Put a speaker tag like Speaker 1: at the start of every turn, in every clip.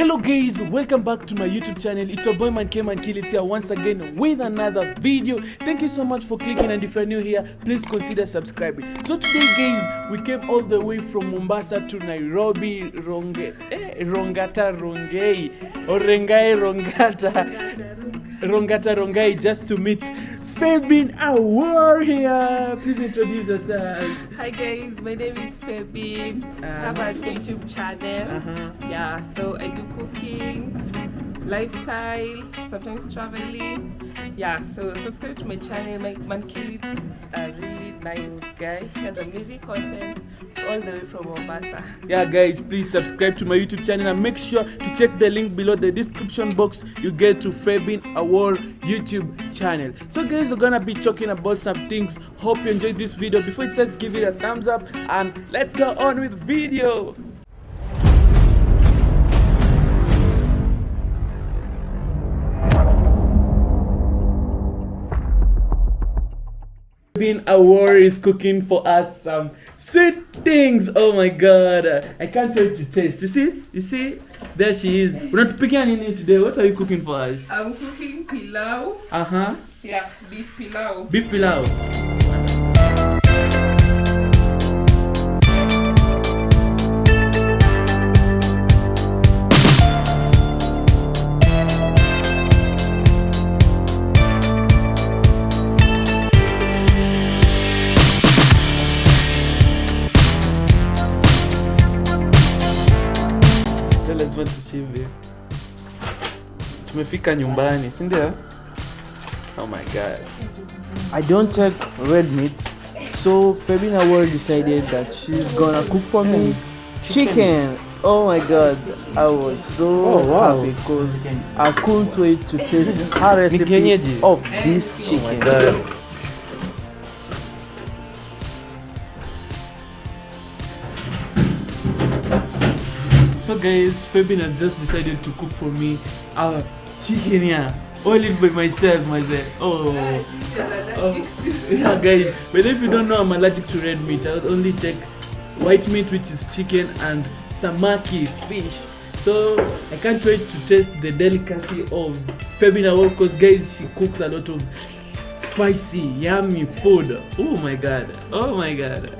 Speaker 1: Hello guys, welcome back to my YouTube channel. It's your boy Man K Man Kill It here once again with another video. Thank you so much for clicking and if you're new here, please consider subscribing. So today guys, we came all the way from Mombasa to Nairobi, Ronge, eh, Rongata Rongei, or Rengai Rongata, Rongata Rongai just to meet Fabin Awar here. Please introduce yourself.
Speaker 2: Hi guys, my name is Febin. I have a YouTube channel.
Speaker 1: Uh-huh.
Speaker 2: Yeah, so I do cooking, lifestyle, sometimes traveling. Yeah, so subscribe to my channel. My man Kill is a really nice guy. He has amazing content all the way from Mombasa.
Speaker 1: yeah guys please subscribe to my youtube channel and make sure to check the link below the description box you get to Fabin Award youtube channel so guys we're gonna be talking about some things hope you enjoyed this video before it says give it a thumbs up and let's go on with video Fabin Award is cooking for us some sweet things. Oh my god. I can't wait to taste. You see? You see? There she is. We're not picking anything today. What are you cooking for us?
Speaker 2: I'm cooking pilau.
Speaker 1: Uh-huh.
Speaker 2: Yeah, beef pilau.
Speaker 1: Beef pilau. Tumefika nyumbani, si ndio? Oh my god.
Speaker 3: I don't take red meat, so Fabina World decided that she's gonna cook for me chicken. Oh my god, I was so
Speaker 1: Oh, wow.
Speaker 3: happy because I couldn't wait to taste her recipe of this oh chicken.
Speaker 1: So guys, Fabin has just decided to cook for me our chicken here. All it by myself, myself. Oh. oh. Yeah guys, but if you don't know I'm allergic to red meat, I would only take white meat which is chicken and samaki fish. So I can't wait to taste the delicacy of Fabina because guys she cooks a lot of spicy, yummy food. Oh my god. Oh my god.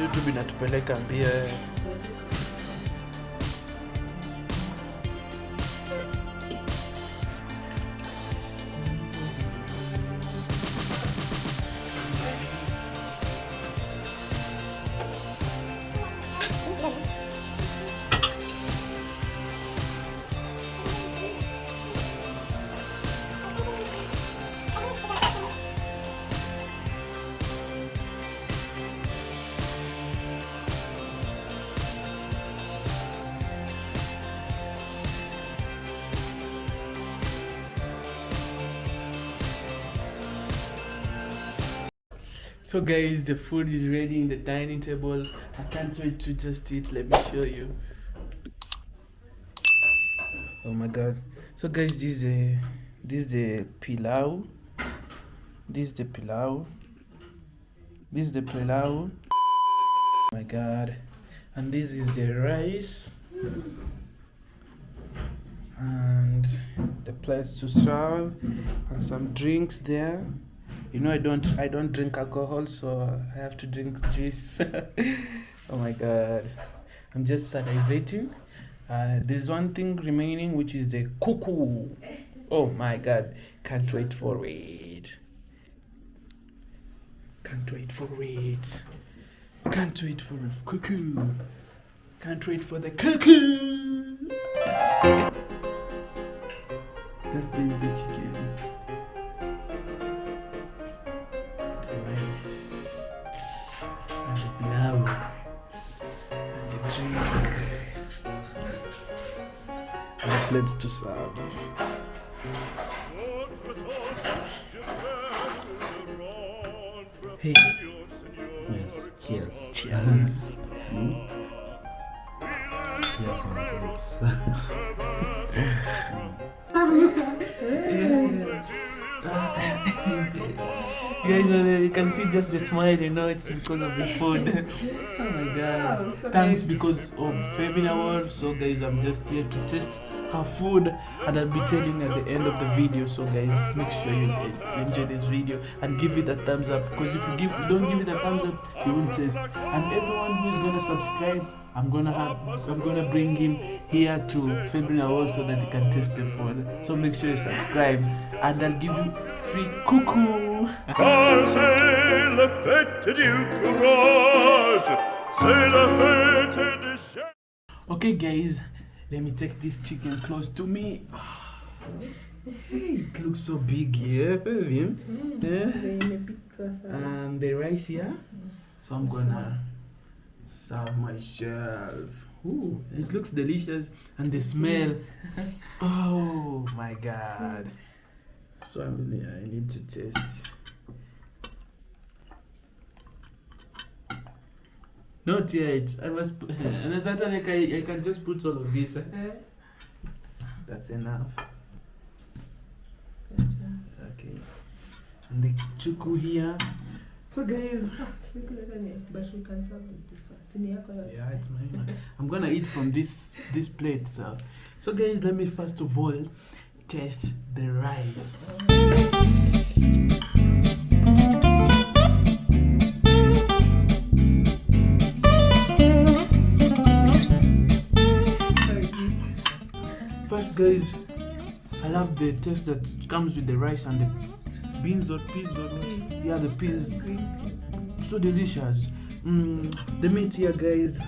Speaker 1: YouTube inatupeleka mbio So guys, the food is ready in the dining table. I can't wait to just eat. Let me show you. Oh my god. So guys, this is the this is the pilau. This is the pilau. This is the pilau. Oh my god. And this is the rice. And the plates to serve and some drinks there you know i don't i don't drink alcohol so i have to drink juice. Oh my god. I'm just salivating. Uh, there's one thing remaining which is the cuckoo. Oh my god. Can't wait for it. Can't wait for it. Can't wait for cuckoo. Can't wait for the cuckoo. This is the chicken plates to serve. Hey,
Speaker 4: Yes, cheers.
Speaker 1: cheers.
Speaker 4: Cheers, my kids.
Speaker 1: Guys, uh, you can see just the smile, you know, it's because of the food. oh my god.
Speaker 2: Wow, so
Speaker 1: Thanks
Speaker 2: guys-
Speaker 1: because of Femina World. So, guys, I'm just here to test her food, and I'll be telling you at the end of the video. So, guys, make sure you enjoy this video and give it a thumbs up. Because if you give, you don't give it a thumbs up, you won't taste. And everyone who's gonna subscribe, I'm gonna have, I'm gonna bring him here to Femina World so that he can taste the food. So make sure you subscribe, and I'll give you free cuckoo.
Speaker 5: Car c'est la fête du courage, c'est la fête du chien.
Speaker 1: Okay, guys, let me take this chicken close to me. Hey, it looks so big here, Vivian. Yeah. Eh? And the rice here. So I'm gonna serve myself. Ooh, it looks delicious, and the smell. Oh my god. So I'm I need to taste. Not yet. I must. Put, and as that like I, I can just put all of it. That's enough. Okay. And the chuku here. So guys,
Speaker 2: But we can serve with this one.
Speaker 1: Yeah, it's mine. I'm gonna eat from this this plate. So, so guys, let me first of all taste the rice. Guys, I love the taste that comes with the rice and the beans or peas or
Speaker 2: Peas.
Speaker 1: yeah, the peas. So delicious. Mm, the meat here, guys.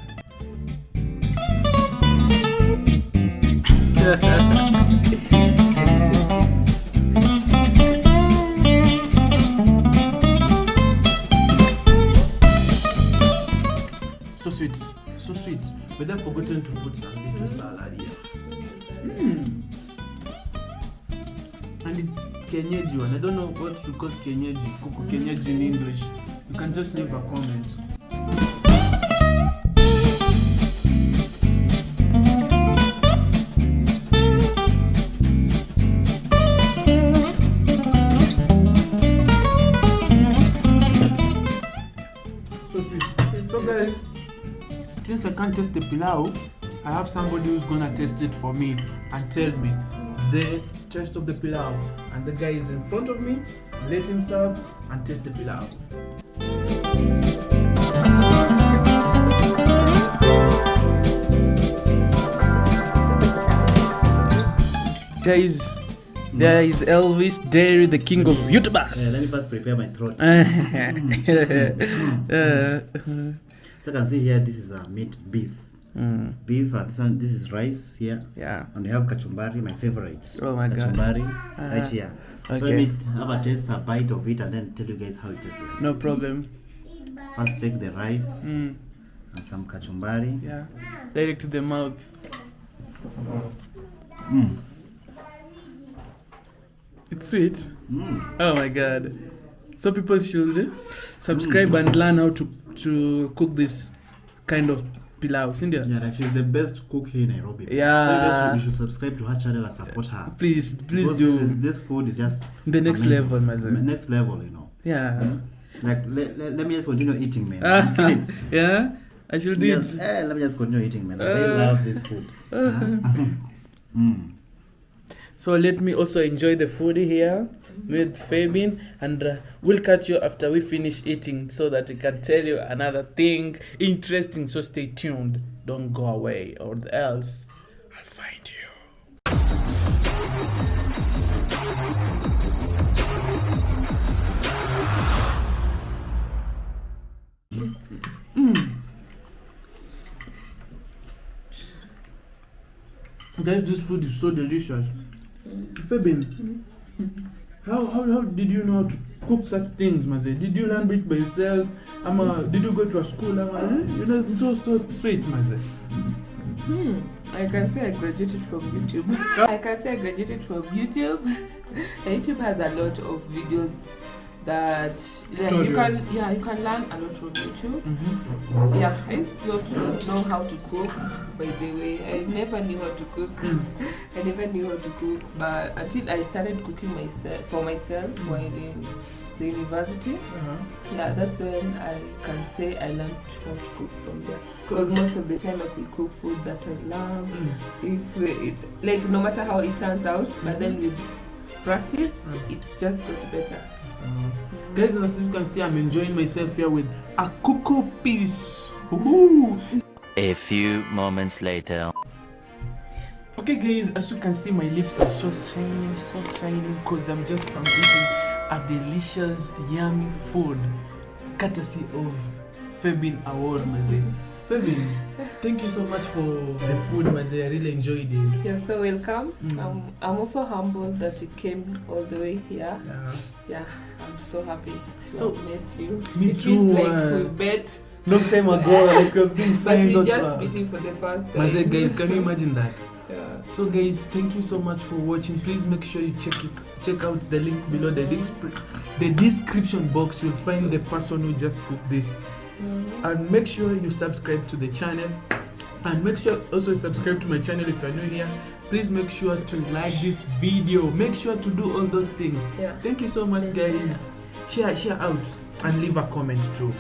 Speaker 1: so sweet, so sweet. But then forgotten to put some little salad it's Kenyeji one. I don't know what to call Kenyeji, kuku mm. Kenyeji in English. You can just leave a comment. So sweet. So guys, since I can't taste the pilau, I have somebody who's gonna taste it for me and tell me the taste of the pilau. And the guy is in front of me. Let him serve and taste the pilau. Guys, there is Elvis Derry, the king of
Speaker 4: Yeah, let me first prepare my throat.
Speaker 1: Uh, mm, mm, mm.
Speaker 4: uh, So you can see here, this is a meat beef.
Speaker 1: Mm,
Speaker 4: Beef, and this, one, this is rice here.
Speaker 1: yeah.
Speaker 4: And we have kachumbari, my favorite.
Speaker 1: Oh my God.
Speaker 4: kachumbari,
Speaker 1: Uh,
Speaker 4: right here. So
Speaker 1: okay.
Speaker 4: let me have a taste, a bite of it, and then tell you guys how it tastes like.
Speaker 1: No problem.
Speaker 4: First, take the rice
Speaker 1: Mm,
Speaker 4: and some kachumbari.
Speaker 1: yeah. Direct to the mouth.
Speaker 4: Mm.
Speaker 1: It's sweet.
Speaker 4: Mm.
Speaker 1: Oh my god. So people should subscribe and learn how to to cook this kind of pilau.
Speaker 4: Yeah, like she's the best cook here in Nairobi.
Speaker 1: Yeah.
Speaker 4: So you guys should, you should subscribe to her channel and support her.
Speaker 1: Please, please
Speaker 4: Because
Speaker 1: do
Speaker 4: This, is, this food is just
Speaker 1: the next
Speaker 4: amazing.
Speaker 1: level, my son.
Speaker 4: Next level, you know.
Speaker 1: Yeah.
Speaker 4: Like, let, let, let me just continue eating, man.
Speaker 1: Ah, yeah. I should it.
Speaker 4: eh, let me just continue eating, man. I
Speaker 1: Uh.
Speaker 4: really love this food. mm.
Speaker 1: So let me also enjoy the food here with Fabin, and uh, we'll catch you after we finish eating so that we can tell you another thing interesting. So stay tuned. Don't go away, or else I'll find you. Guys, this food is so delicious. Fabin, how, how, how did you know to cook such things, Maze? Did you learn it by yourself? Ama, did you go to a school? Ama, eh? You know, it's so, so sweet, Maze.
Speaker 2: Hmm. I can say I graduated from YouTube. I can say I graduated from YouTube. YouTube has a lot of videos that yeah, you can yeah you can learn a lot from YouTube.
Speaker 1: Mhm.
Speaker 2: Yeah, I used not to know how to cook. By the way, I never knew how to cook. I never knew how to cook, but until I started cooking myself for myself while in the university.
Speaker 1: Uh-huh.
Speaker 2: Yeah, that's when I can say I learned how to cook from there. Because most of the time I could cook food that I love.
Speaker 1: Mm.
Speaker 2: If it like no matter how it turns out, but then with practice,
Speaker 1: Mm.
Speaker 2: it just got better.
Speaker 1: So, guys, as you can see, I'm enjoying myself here with a cocoa piece. Woohoo!
Speaker 6: A few moments later.
Speaker 1: Okay, guys, as you can see, my lips are so shining, so shining, because I'm just from eating a delicious, yummy food, courtesy of Febin Award, Maze. Febin, thank you so much for the food, Maze. I really enjoyed it.
Speaker 2: You're so welcome.
Speaker 1: Mm.
Speaker 2: Um, I'm also humbled that you came all the way here.
Speaker 1: Yeah.
Speaker 2: Yeah, I'm so happy to
Speaker 1: So,
Speaker 2: have met you.
Speaker 1: me
Speaker 2: it
Speaker 1: too,
Speaker 2: feels like
Speaker 1: uh,
Speaker 2: we met,
Speaker 1: Long time ago, like we've been
Speaker 2: but we just meeting for the first time.
Speaker 1: Maze, guys, can you imagine that?
Speaker 2: Yeah.
Speaker 1: So guys, thank you so much for watching. Please make sure you check it, check out the link below the the description box. You'll find the person who just cooked this,
Speaker 2: Mhm.
Speaker 1: and make sure you subscribe to the channel, and make sure also subscribe to my channel if you're new here. Please make sure to like this video. Make sure to do all those things.
Speaker 2: Yeah.
Speaker 1: Thank you so much, guys. Share, share out, and leave a comment too.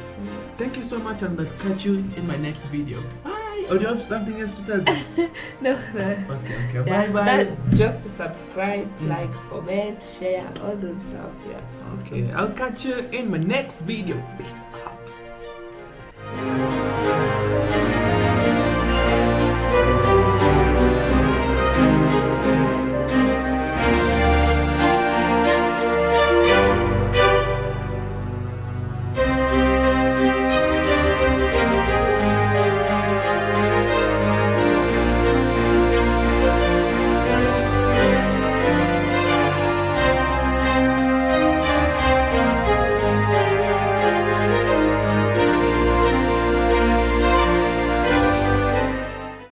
Speaker 1: Thank you so much, and I'll catch you in my next video. Bye. Or do you have something else to tell me?
Speaker 2: No, no.
Speaker 1: Okay, okay.
Speaker 2: Yeah,
Speaker 1: bye, bye.
Speaker 2: that- just to subscribe,
Speaker 1: Mm.
Speaker 2: like, comment, share, all those stuff. Yeah.
Speaker 1: Okay, I'll catch you in my next video. Peace.